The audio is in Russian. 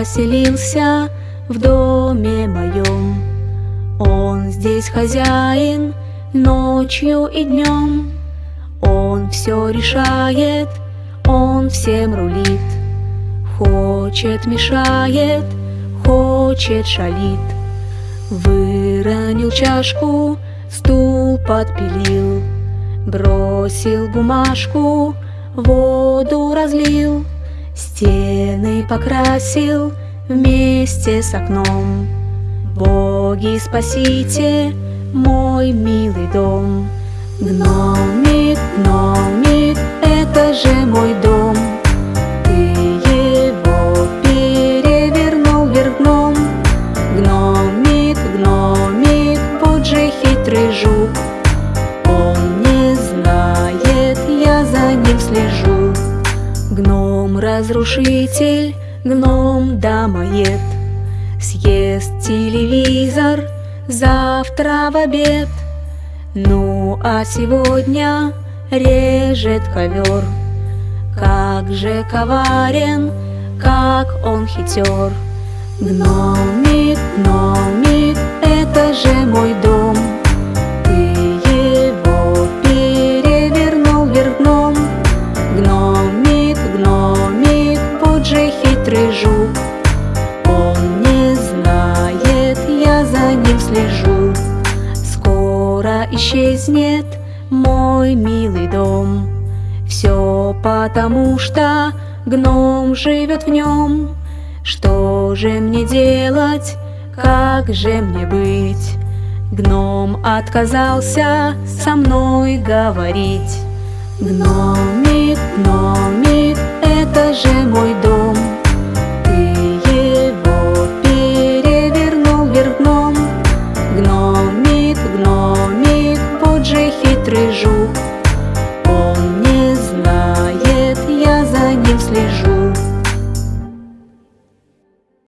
поселился в доме моем. Он здесь хозяин ночью и днем. Он все решает, он всем рулит. Хочет, мешает, хочет, шалит. Выронил чашку, стул подпилил, Бросил бумажку, воду разлил, Стены покрасил вместе с окном. Боги, спасите мой милый дом. Гномик, гномик, Гном-разрушитель, гном-домоед Съест телевизор завтра в обед. Ну а сегодня режет ковер. Как же коварен, как он хитер. Гномик, гномик, это же мой дом исчезнет мой милый дом. Все потому, что гном живет в нем. Что же мне делать, как же мне быть? Гном отказался со мной говорить. Гномик, гномик, это же мой дом.